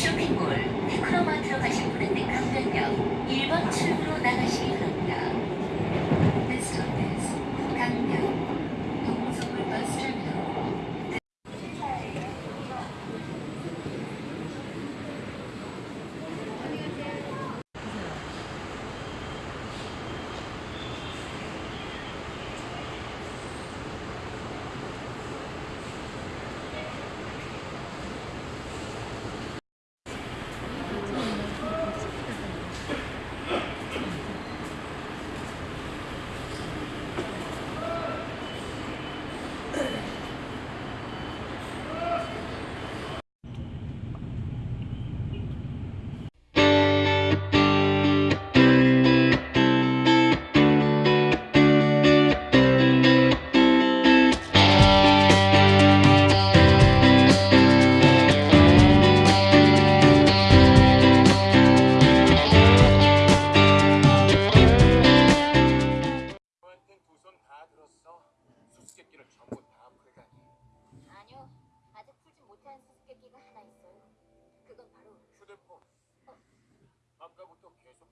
生命果。 탐지한 수수께끼가 하나 있어요. 그건 바로 휴대폰. 어. 아까부터 계속